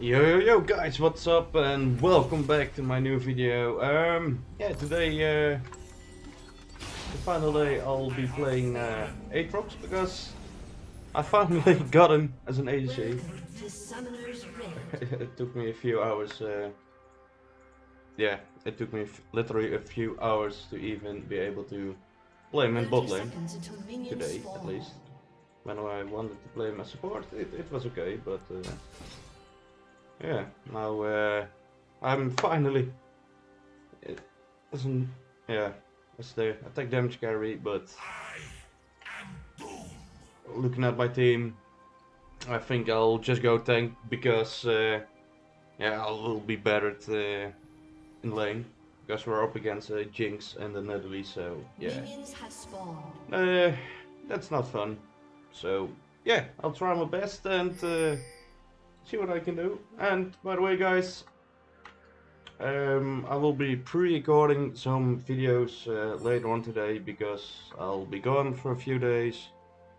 Yo yo yo guys, what's up and welcome back to my new video. Um, yeah, today, uh, the final day I'll be playing uh, Aatrox because I finally got him as an ADC. To Summoner's Rift. it took me a few hours, uh, yeah, it took me f literally a few hours to even be able to play him in bot lane. seconds until minions Today, at least. When I wanted to play him as support, it, it was okay, but uh, yeah, now uh, I'm finally it isn't yeah, it's the attack damage carry, but looking at my team, I think I'll just go tank because uh, yeah, I will be better at, uh, in lane because we're up against uh, Jinx and the Nidalee, so yeah. Minions have spawned. Uh, that's not fun. So, yeah, I'll try my best and uh, see what I can do. And, by the way, guys, um, I will be pre-recording some videos uh, later on today because I'll be gone for a few days.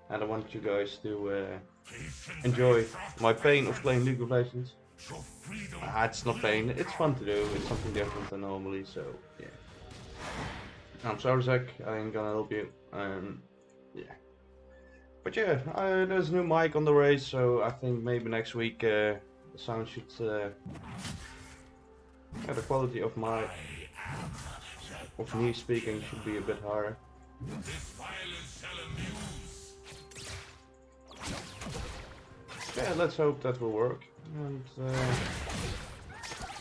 And I want you guys to uh, enjoy my pain of playing League of Legends. Ah, it's not pain, it's fun to do, it's something different than normally, so yeah. I'm sorry, Zach. I ain't gonna help you. Um, yeah. But yeah, uh, there's a new mic on the way, so I think maybe next week uh, the sound should. Uh, yeah, the quality of my of me speaking should be a bit higher. Yeah, let's hope that will work. And uh,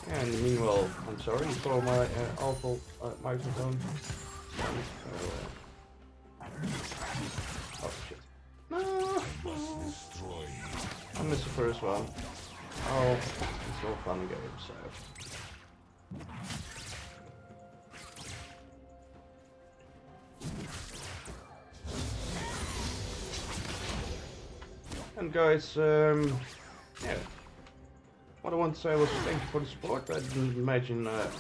yeah, and meanwhile, I'm sorry for my uh, awful uh, microphone. So, I missed the first one. Oh, it's all fun and games, so. And guys, um, yeah. What I want to say was thank you for the support. I didn't imagine, uh,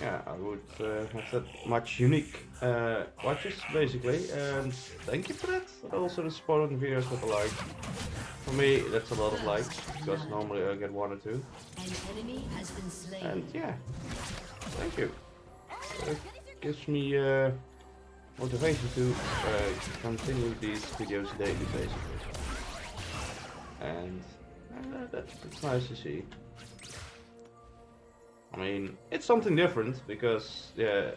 yeah, I would uh, have that much unique uh, watches, basically. And thank you for that. And also the support on the videos with the likes. For me, that's a lot of likes, because normally I get one or two. An enemy has been slain. And yeah, thank you. It gives me uh, motivation to uh, continue these videos daily, basically. And uh, that's, that's nice to see. I mean, it's something different because, yeah,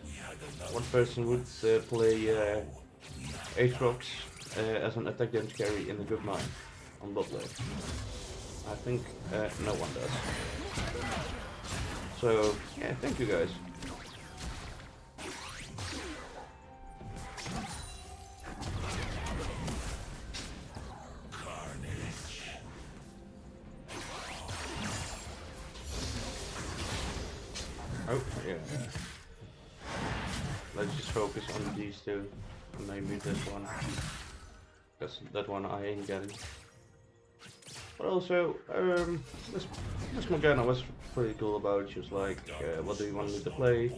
one person would uh, play uh, Aatrox uh, as an attack damage carry in the good mine on lane. I think uh, no one does. So, yeah, thank you guys. Oh, yeah. Let's just focus on these two. Maybe this one. Because that one I ain't getting. But also, um, this, this Morgana was pretty cool about it. She was like, uh, what do you want me to play?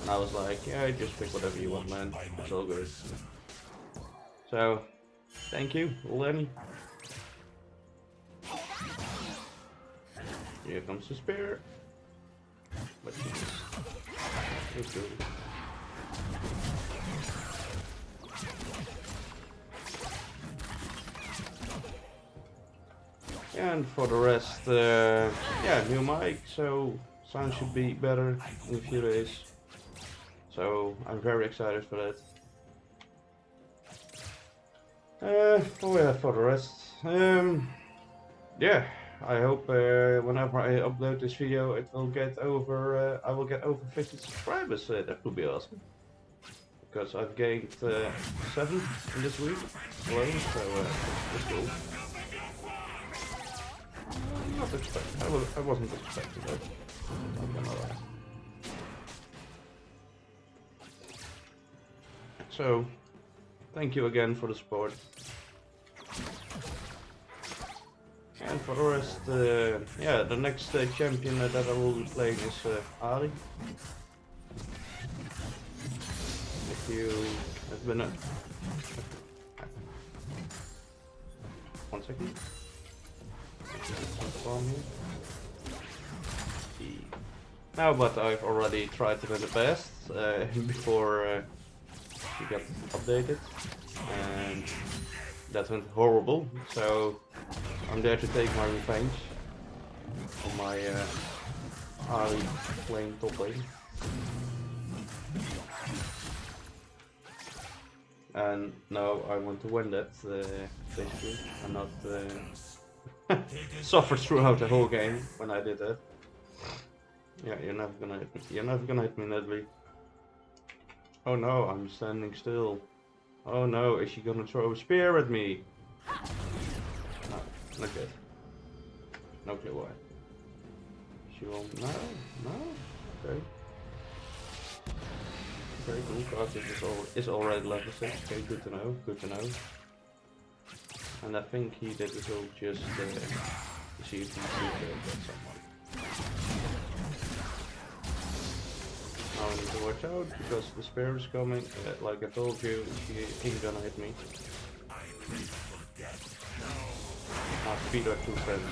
And I was like, yeah, just pick whatever you want, man. It's all good. So, thank you, Lenny. Here comes the spear. And for the rest, uh, yeah, new mic, so sound should be better in a few days. So I'm very excited for that. Uh, oh yeah, for the rest, um, yeah, I hope uh, whenever I upload this video, it will get over. Uh, I will get over 50 subscribers. Uh, that would be awesome. Because I've gained uh, seven in this week alone, so uh, that's cool. Not expect. I, was, I wasn't expecting that. I'm gonna lie. So, thank you again for the support. And for the rest, uh, yeah, the next uh, champion that I will be playing is uh, Ahri. If you have been a... One second. Now, but I've already tried to win the best uh, before uh, he got updated, and that went horrible. So I'm there to take my revenge on my uh, playing top lane. And now I want to win that, uh, basically. I'm not uh, suffered throughout the whole game when I did that. Yeah, you're never gonna hit me. You're never gonna hit me, Nidalee. Oh no, I'm standing still. Oh no, is she gonna throw a spear at me? No, not. No clue why. She won't. No, no. Okay. Very cool. Is, al is already level 6. Okay, good to know. Good to know. And I think he did this all just uh, to see if he could someone. I need to watch out because the spear is coming. Uh, like I told you, he gonna hit me. My feet are too fancy.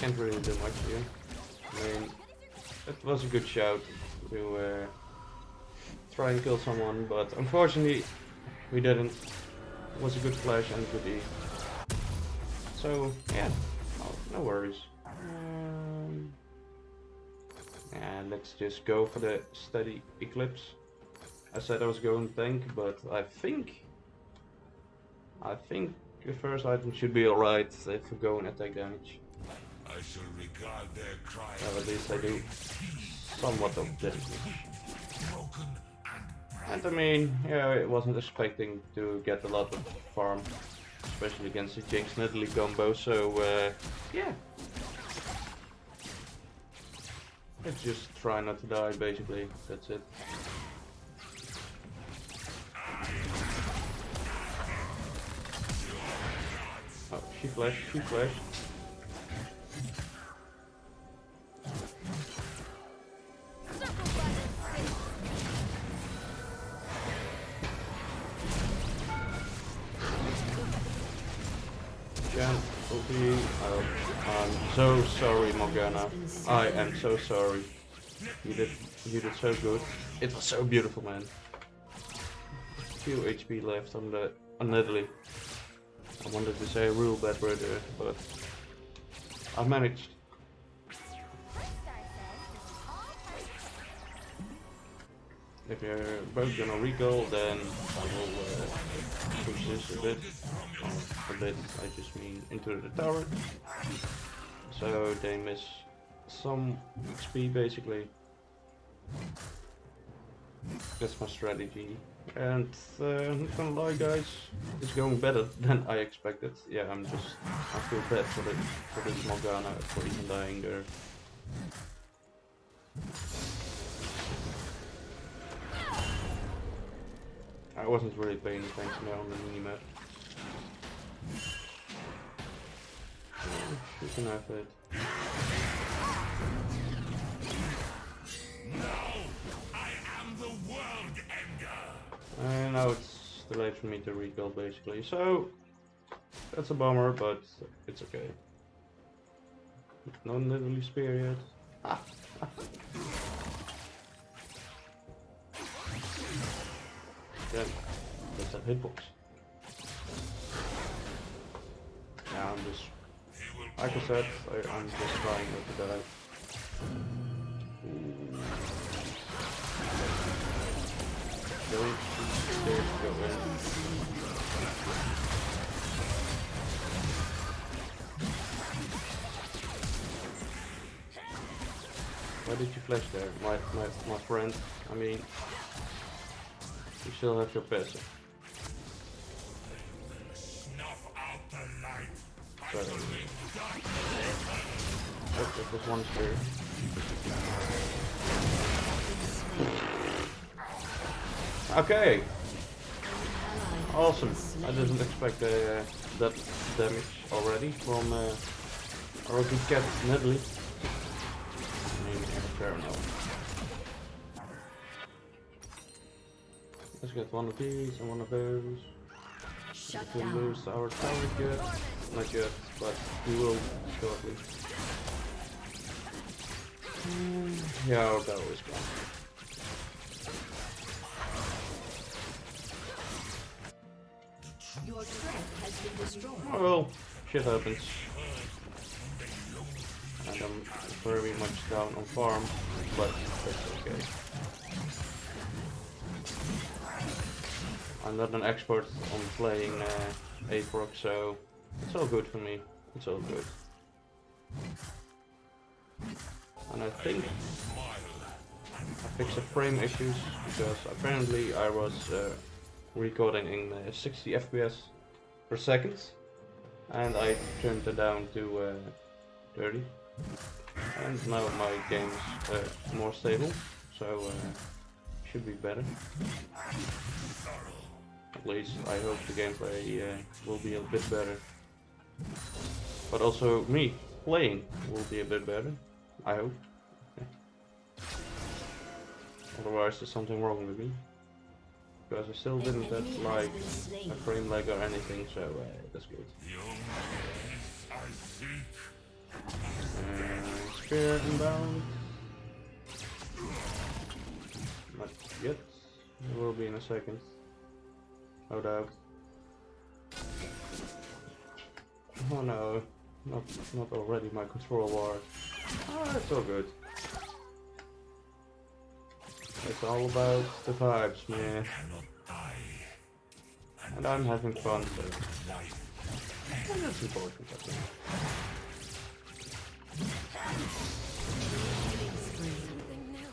Can't really do much here. I mean, it was a good shout to uh, try and kill someone, but unfortunately we didn't. It was a good flash and good E. So yeah, oh, no worries. Um, yeah, let's just go for the steady eclipse. I said I was going tank, but I think I think the first item should be alright if we go and attack damage. I shall regard their cry Well, at least I do somewhat of damage. and And I mean, yeah, I wasn't expecting to get a lot of farm, especially against the Jinx Nidalee combo, so uh, yeah. Let's just try not to die, basically, that's it. Oh, she flashed, she flashed. Sorry, Morgana. I am so sorry. You did, you did so good. It was so beautiful, man. Few HP left on the on Nidalee. I wanted to say a real bad word there, but I managed. If you're both gonna recall, then I will uh, push this a bit. Oh, a bit, I just mean into the tower. So they miss some XP basically. That's my strategy. And uh, not gonna lie guys, it's going better than I expected. Yeah, I'm just, I feel bad for, the, for this Morgana for even dying there. I wasn't really paying attention there on the minimap. You can have it. And uh, now it's too late for me to recall basically. So that's a bummer, but it's okay. No literally spear yet. Then that's a hitbox. Yeah, I'm just like I said, I, I'm just trying not to die. Ooh. Go, stairs, go in. Why did you flash there, my, my, my friend? I mean, you still have your passive. Snuff out the light. Sorry. Oh, that was one spear. Okay, awesome. I didn't expect uh, that damage already from uh, Rocky Cat Nidalee. I mean, fair enough. Let's get one of these and one of those. Shut We down. lose our tower yet. Not yet, but we will shortly. Mm, Yeah, our tower is gone. Your turret has been destroyed. Oh well, shit happens. And I'm very much down on farm, but that's okay. I'm not an expert on playing uh, Aatrox, so it's all good for me. It's all good. And I think I fixed the frame issues because apparently I was uh, recording in uh, 60 FPS per second and I turned it down to uh, 30 and now my game's uh, more stable so uh, should be better at least I hope the gameplay uh, will be a bit better but also me playing will be a bit better I hope otherwise there's something wrong with me because I still didn't get like a slain. frame lag or anything, so uh, that's good. The only peace I seek Uh, spear inbound. Not yet. It will be in a second. No doubt. Oh no, not not already my control ward. Ah, it's all good. It's all about the vibes, man. And I'm having fun, so and that's important, I think.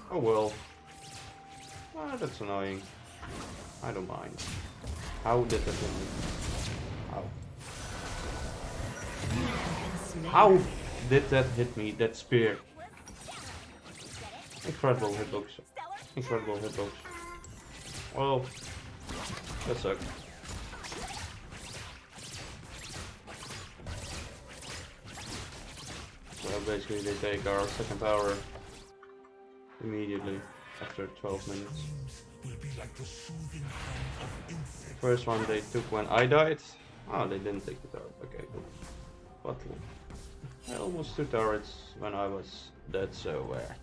Oh well. Ah, that's annoying. I don't mind. How did that me? How? How did that hit me? That spear. Incredible hitbox. Incredible hitbox. Well, that sucked. So basically they take our second power immediately after 12 minutes. First one they took when I died. Oh, they didn't take the tower. Okay. But I almost took turrets when I was dead, so uh,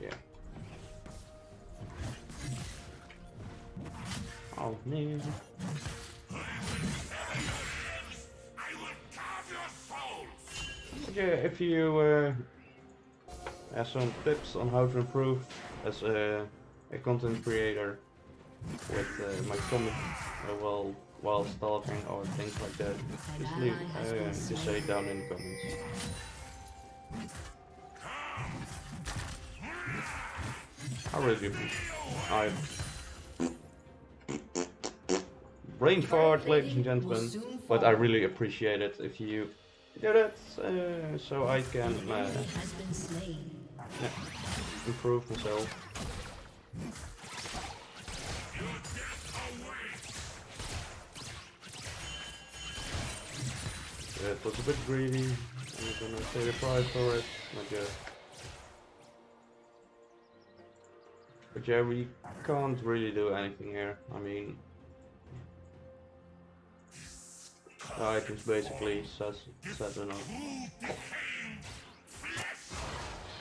yeah. Oh. But yeah, if you uh, have some tips on how to improve as a, a content creator with uh, my comment uh, while while stalking or things like that, just leave, uh, just say it down in the comments. I really do. I brain fart, ladies and gentlemen, but I really appreciate it if you do that, uh, so I can uh, enemy has been slain. yeah, improve myself. It was a bit greedy. I'm gonna pay the price for it. Not yet. But yeah, we can't really do anything here. I mean, the items basically says says enough.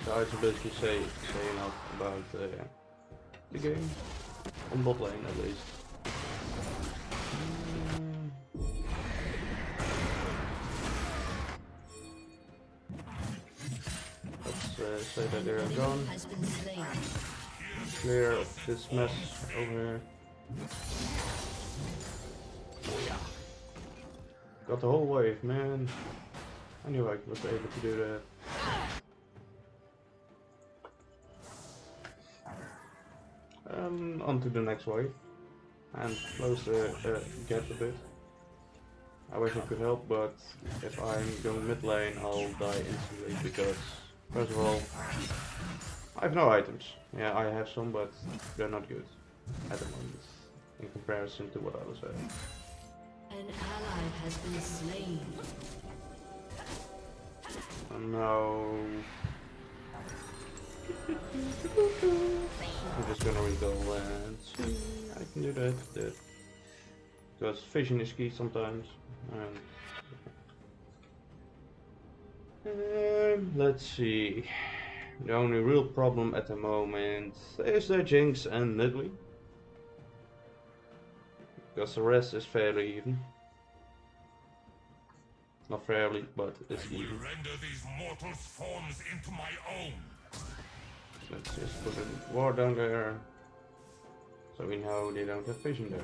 The items basically say say enough about uh, the game on bot lane at least. Say that they're Enemy gone. Clear this mess over here. Got the whole wave, man. I knew I was able to do that. Um, on to the next wave. And close the uh, gap a bit. I wish I could help, but if I'm going mid lane, I'll die instantly because, first of all, I have no items. Yeah, I have some, but they're not good at the moment in comparison to what I was having. An ally has been slain. Oh, no. I'm just gonna recall and see. I can do that, that. Because vision is key sometimes. And um, let's see. The only real problem at the moment is the Jinx and Nidalee. Because the rest is fairly even. Not fairly, but it's will even. render these forms into my own. Let's just put a ward down there. So we know they don't have vision there.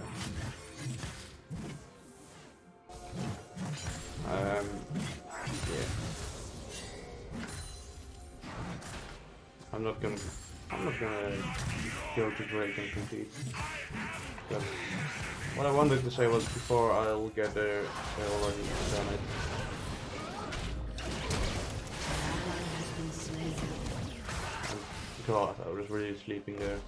I'm not gonna. I'm not gonna go to Drake and compete. But what I wanted to say was before I'll get there, I already done it. An ally has been slain. God, I was really sleeping there.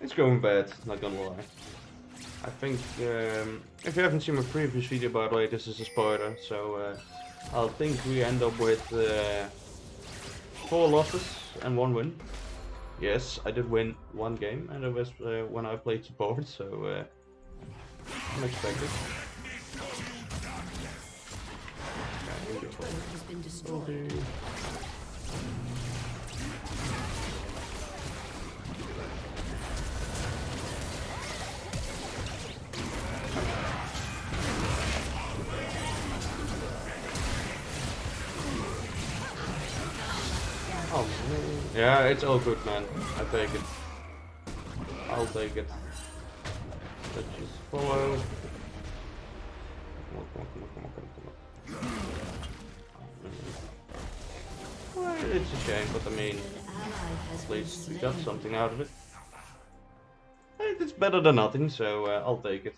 It's going bad, not gonna lie. I think, um, if you haven't seen my previous video by the way, this is a spoiler, so uh, I think we end up with uh, four losses and one win. Yes, I did win one game, and it was uh, when I played support, so uh, unexpected. Yeah, it's all good, man. I take it. I'll take it. Let's just follow. Come on, come on, come on, come on, come on. Well, it's a shame, but I mean, at least we got something out of it. It's better than nothing, so uh, I'll take it.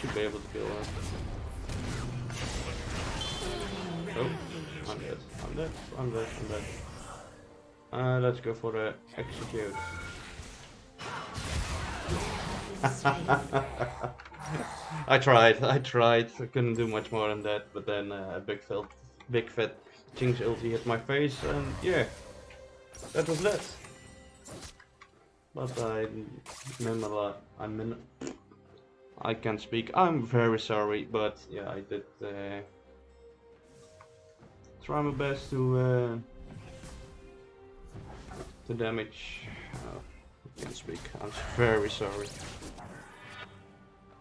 Should be able to kill her. Oh, I'm dead. I'm dead. I'm dead. I'm dead. Uh, let's go for the execute. I tried, I tried. I couldn't do much more than that, but then uh, a big felt, big fat Jinx ulti hit my face, and yeah, that was that. But I remember, I mean, I can't speak. I'm very sorry, but yeah, I did uh, try my best to uh, to damage. Uh, I can't speak. I'm very sorry.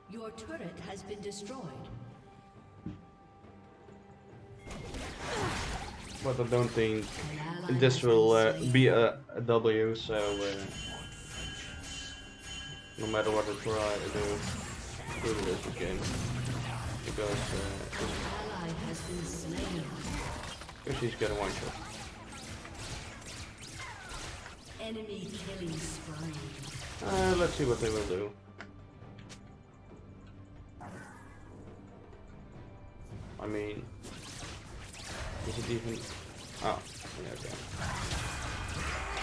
Your turret has been destroyed. But I don't think this will uh, be a, a W, so uh, no matter what I try to do, lose this game. Because, uh, An ally has been slain. because she's got a one shot. Enemy killing spree. Uh, let's see what they will do. I mean, is it even? Oh, yeah, okay.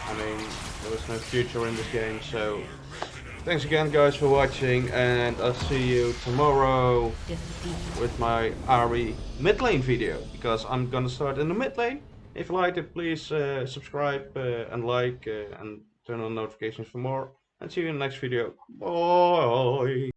I mean, there was no future in this game, so thanks again, guys, for watching, and I'll see you tomorrow with my Ahri mid lane video because I'm gonna start in the mid lane. If you liked it, please uh, subscribe uh, and like uh, and turn on notifications for more. And see you in the next video. Bye.